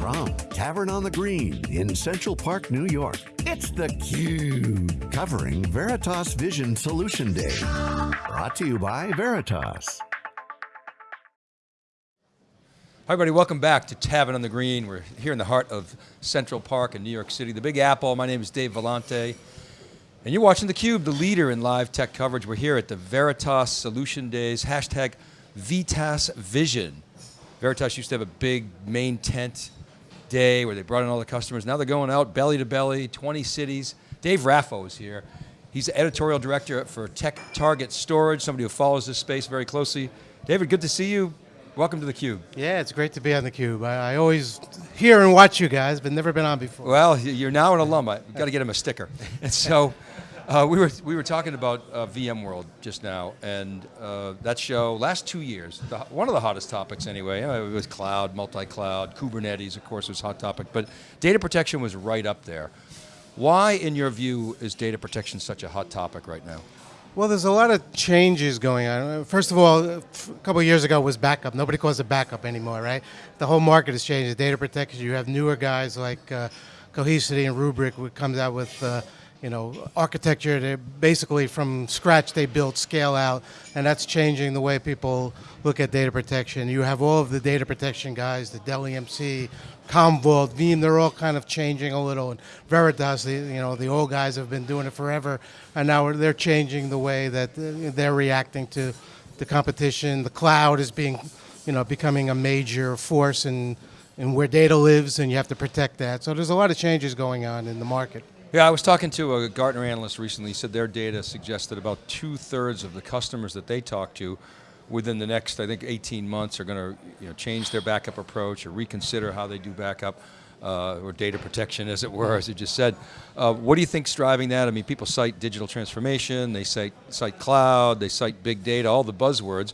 From Tavern on the Green in Central Park, New York, it's theCUBE, covering Veritas Vision Solution Day. Brought to you by Veritas. Hi everybody, welcome back to Tavern on the Green. We're here in the heart of Central Park in New York City, the Big Apple. My name is Dave Vellante. And you're watching theCUBE, the leader in live tech coverage. We're here at the Veritas Solution Days, hashtag VITAS Vision. Veritas used to have a big main tent day where they brought in all the customers. Now they're going out belly to belly, 20 cities. Dave Raffo is here. He's the editorial director for Tech Target Storage, somebody who follows this space very closely. David, good to see you. Welcome to theCUBE. Yeah, it's great to be on theCUBE. I, I always hear and watch you guys, but never been on before. Well, you're now an alum. I've got to get him a sticker. And so, uh, we, were, we were talking about uh, VMworld just now, and uh, that show, last two years, the, one of the hottest topics anyway, uh, it was cloud, multi-cloud, Kubernetes, of course, was hot topic, but data protection was right up there. Why, in your view, is data protection such a hot topic right now? Well, there's a lot of changes going on. First of all, a couple years ago was backup. Nobody calls it backup anymore, right? The whole market has changed. Data protection, you have newer guys like uh, Cohesity and Rubrik who comes out with uh, you know, architecture, they basically from scratch they built scale out, and that's changing the way people look at data protection. You have all of the data protection guys, the Dell EMC, Commvault, Veeam, they're all kind of changing a little, and Veritas, the, you know, the old guys have been doing it forever, and now they're changing the way that uh, they're reacting to the competition. The cloud is being, you know, becoming a major force in, in where data lives, and you have to protect that. So there's a lot of changes going on in the market. Yeah, I was talking to a Gartner analyst recently. He said their data suggests that about two thirds of the customers that they talk to within the next, I think, 18 months are going to you know, change their backup approach or reconsider how they do backup. Uh, or data protection, as it were, as you just said. Uh, what do you think's driving that? I mean, people cite digital transformation, they cite, cite cloud, they cite big data, all the buzzwords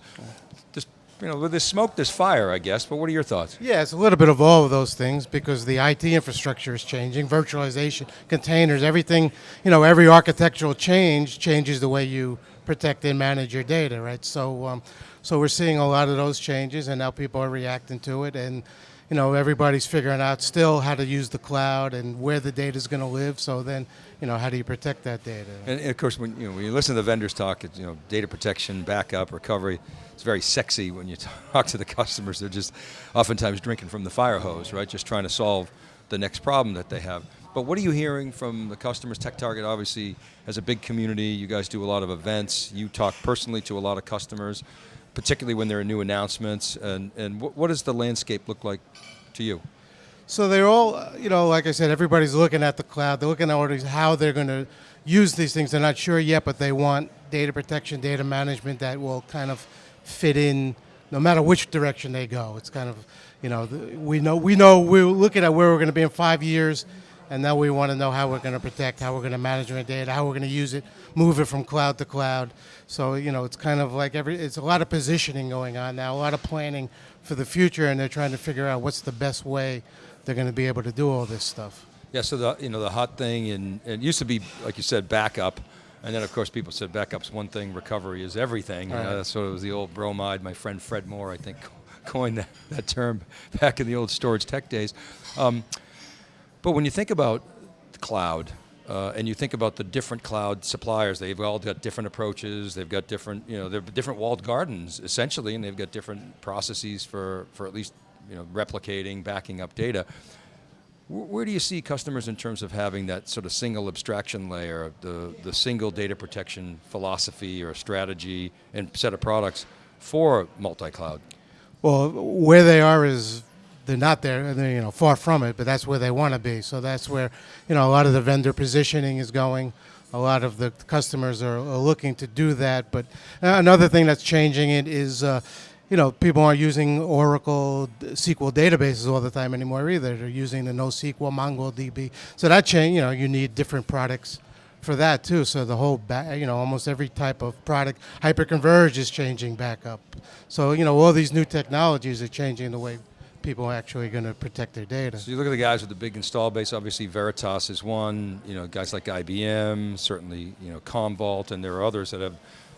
you know, with smoke, there's fire, I guess, but what are your thoughts? Yeah, it's a little bit of all of those things because the IT infrastructure is changing, virtualization, containers, everything, you know, every architectural change changes the way you protect and manage your data, right? So, um, so we're seeing a lot of those changes and now people are reacting to it and, you know, everybody's figuring out still how to use the cloud and where the data is going to live. So then, you know, how do you protect that data? And, and, of course, when you, know, when you listen to the vendors talk, it's, you know, data protection, backup, recovery, it's very sexy when you talk to the customers. They're just oftentimes drinking from the fire hose, right? Just trying to solve the next problem that they have. But what are you hearing from the customers? Tech Target obviously has a big community. You guys do a lot of events. You talk personally to a lot of customers particularly when there are new announcements, and, and what, what does the landscape look like to you? So they're all, uh, you know, like I said, everybody's looking at the cloud. They're looking at how they're going to use these things. They're not sure yet, but they want data protection, data management that will kind of fit in no matter which direction they go. It's kind of, you know, we know, we know we're looking at where we're going to be in five years, and now we want to know how we're going to protect, how we're going to manage our data, how we're going to use it, move it from cloud to cloud. So, you know, it's kind of like every, it's a lot of positioning going on now, a lot of planning for the future, and they're trying to figure out what's the best way they're going to be able to do all this stuff. Yeah, so the, you know, the hot thing, and it used to be, like you said, backup, and then of course people said backup's one thing, recovery is everything. Right. You know, so it was the old bromide, my friend Fred Moore, I think, coined that, that term back in the old StorageTek days. Um, but when you think about the cloud, uh, and you think about the different cloud suppliers, they've all got different approaches, they've got different, you know, they're different walled gardens, essentially, and they've got different processes for, for at least, you know, replicating, backing up data. Where do you see customers in terms of having that sort of single abstraction layer, the, the single data protection philosophy or strategy and set of products for multi-cloud? Well, where they are is they're not there, they're, you know, far from it, but that's where they want to be. So that's where, you know, a lot of the vendor positioning is going. A lot of the customers are, are looking to do that. But another thing that's changing it is, uh, you know, people aren't using Oracle SQL databases all the time anymore either. They're using the NoSQL, MongoDB. So that change, you know, you need different products for that too. So the whole, you know, almost every type of product, hyperconverged is changing back up. So, you know, all these new technologies are changing the way people actually going to protect their data. So you look at the guys with the big install base, obviously Veritas is one, you know, guys like IBM, certainly, you know, Commvault, and there are others that have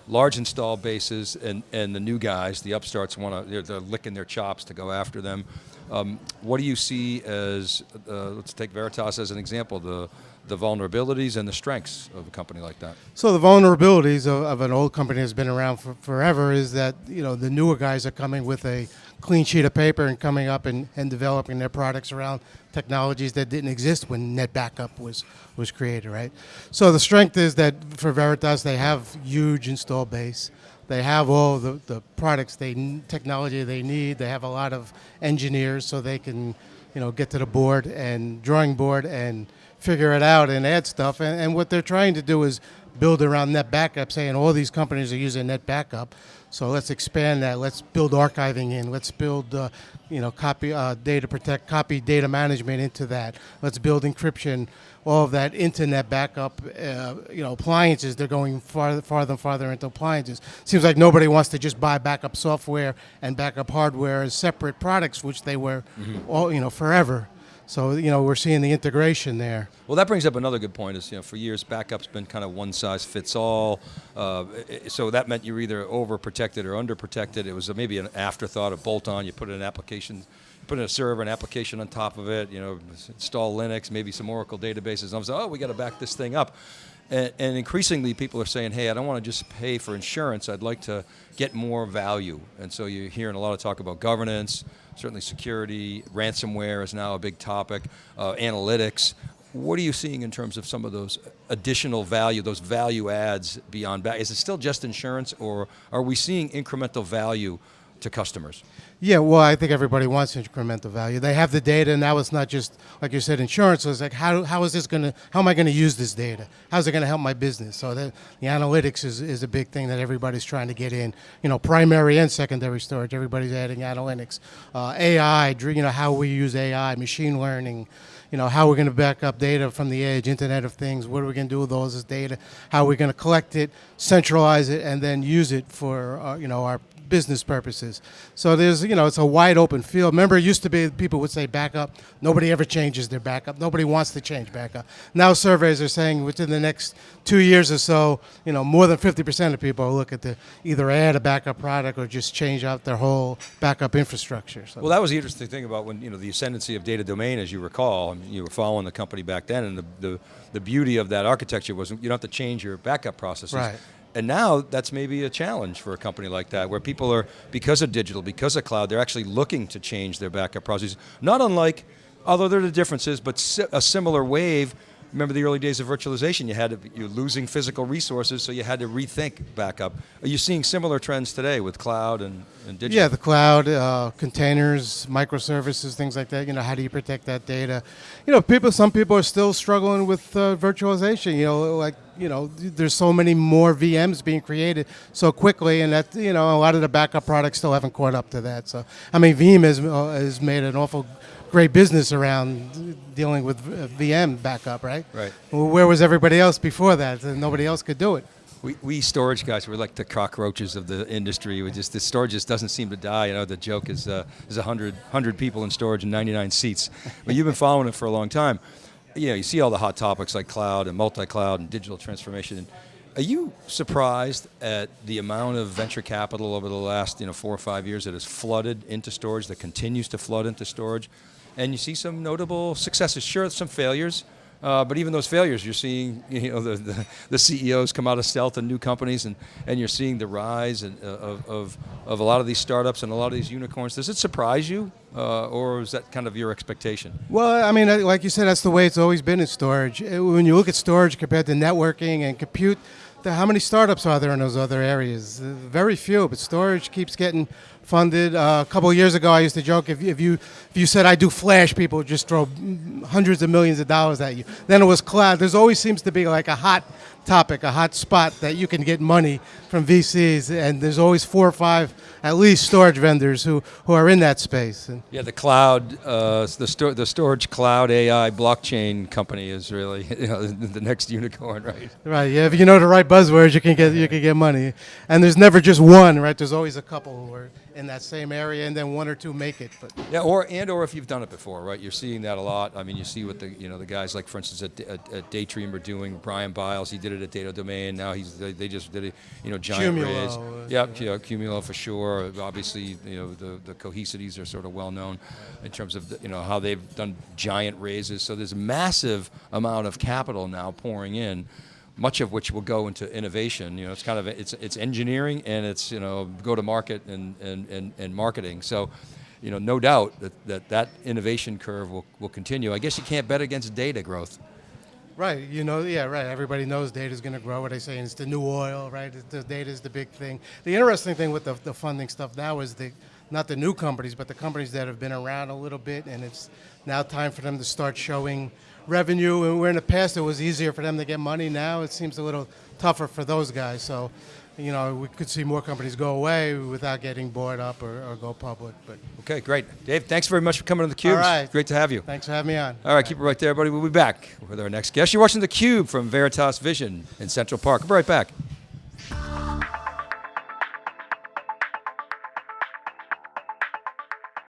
large install bases, and, and the new guys, the upstarts, want to they're, they're licking their chops to go after them. Um, what do you see as, uh, let's take Veritas as an example, the, the vulnerabilities and the strengths of a company like that? So the vulnerabilities of, of an old company that's been around for forever is that you know the newer guys are coming with a clean sheet of paper and coming up and, and developing their products around technologies that didn't exist when NetBackup was was created, right? So the strength is that for Veritas they have huge install base. They have all the, the products they technology they need. They have a lot of engineers so they can you know get to the board and drawing board and figure it out and add stuff. And, and what they're trying to do is build around NetBackup, saying all these companies are using NetBackup. So let's expand that. Let's build archiving in. Let's build, uh, you know, copy uh, data protect, copy data management into that. Let's build encryption, all of that internet backup. Uh, you know, appliances. They're going farther, farther and farther into appliances. Seems like nobody wants to just buy backup software and backup hardware as separate products, which they were, mm-hmm. all you know, forever. So you know we're seeing the integration there. Well, that brings up another good point. Is you know for years backup's been kind of one size fits all. Uh, so that meant you were either overprotected or underprotected. It was maybe an afterthought, a bolt-on. You put in an application, put in a server, an application on top of it. You know, install Linux, maybe some Oracle databases. And I was like, oh, we got to back this thing up. And, and, increasingly, people are saying, hey, I don't want to just pay for insurance. I'd like to get more value. And so you're hearing a lot of talk about governance certainly security, ransomware is now a big topic, uh, analytics. What are you seeing in terms of some of those additional value, those value adds beyond? Is it still just insurance or are we seeing incremental value to customers? Yeah, well, I think everybody wants incremental value. They have the data, and now it's not just like you said, insurance. So it's like, how, how is this going to? How am I going to use this data? How's it going to help my business? So the, the analytics is, is a big thing that everybody's trying to get in. You know, primary and secondary storage. Everybody's adding analytics, uh, AI. You know, how we use AI, machine learning you know, how we're going to back up data from the edge, Internet of Things, what are we going to do with all this data, how we're going to collect it, centralize it, and then use it for, uh, you know, our business purposes. So there's, you know, it's a wide open field. Remember, it used to be people would say backup. Nobody ever changes their backup. Nobody wants to change backup. Now surveys are saying within the next two years or so, you know, more than 50% of people look at the either add a backup product or just change out their whole backup infrastructure. So. Well, that was the interesting thing about when, you know, the ascendancy of Data Domain, as you recall, I mean, you were following the company back then, and the, the, the beauty of that architecture was you don't have to change your backup processes. Right. And now that's maybe a challenge for a company like that, where people are, because of digital, because of cloud, they're actually looking to change their backup processes. Not unlike, although there are differences, but a similar wave remember the early days of virtualization, you had you're losing physical resources, so you had to rethink backup. Are you seeing similar trends today with cloud and, and digital? Yeah, the cloud, uh, containers, microservices, things like that. You know, how do you protect that data? You know, people. Some people are still struggling with uh, virtualization. You know, like you know, there's so many more VMs being created so quickly, and that you know, a lot of the backup products still haven't caught up to that. So, I mean, Veeam has uh, has made an awful great business around dealing with VM backup, right? Right. Well, where was everybody else before that? And nobody else could do it. We, we storage guys, we're like the cockroaches of the industry. We just the storage just doesn't seem to die. You know, the joke is uh, there's 100, 100 people in storage and 99 seats. But you've been following it for a long time. You know, you see all the hot topics like cloud and multi-cloud and digital transformation. Are you surprised at the amount of venture capital over the last you know four or five years that has flooded into storage, that continues to flood into storage? And you see some notable successes. Sure, some failures, uh, but even those failures, you're seeing you know the, the, the, CEOs come out of stealth and new companies, and, and you're seeing the rise in, uh, of, of, of a lot of these startups and a lot of these unicorns. Does it surprise you, uh, or is that kind of your expectation? Well, I mean, like you said, that's the way it's always been in storage. Uh, when you look at storage compared to networking and compute, how many startups are there in those other areas? Uh, very few, but storage keeps getting funded. Uh, a couple of years ago, I used to joke if you, if you if you said I do Flash, people would just throw hundreds of millions of dollars at you. Then it was cloud. There's always seems to be like a hot topic, a hot spot that you can get money from VCs, and there's always four or five at least storage vendors who, who are in that space. And yeah, the cloud, uh, the sto- the storage cloud AI blockchain company is really you know, the next unicorn, right? Right. Yeah, if you know the right buzzwords, you can get you can get money, and there's never just one, right? There's always a couple who are in that same area, and then one or two make it. But Yeah, or and or if you've done it before, right? You're seeing that a lot. I mean, you see what the you know the guys like, for instance, at, at, at Datrium are doing. Brian Biles, he did it at Data Domain. Now he's they, they just did it. You know, Giant Qumulo, Rays. uh, Yep, yeah, Qumulo for sure. Obviously, you know the the cohesities are sort of well known in terms of the, you know how they've done giant raises. So there's a massive amount of capital now pouring in. Much of which will go into innovation. You know, it's kind of it's it's engineering and it's you know go to market and and, and, and marketing. So, you know, no doubt that, that that innovation curve will, will continue. I guess you can't bet against data growth. Right, you know, yeah, right. Everybody knows data is going to grow. What they say it's the new oil, right? The data is the big thing. The interesting thing with the, the funding stuff now is the not the new companies, but the companies that have been around a little bit, and it's now time for them to start showing revenue. And where in the past it was easier for them to get money, now it seems a little tougher for those guys. So, you know, we could see more companies go away without getting bought up or, or go public. But Okay, great. Dave, thanks very much for coming on the Cube. All right. Great to have you. thanks for having me on. All right, keep it right there, everybody. We'll be back with our next guest. You're watching theCUBE from Veritas Vision in Central Park. We'll be right back.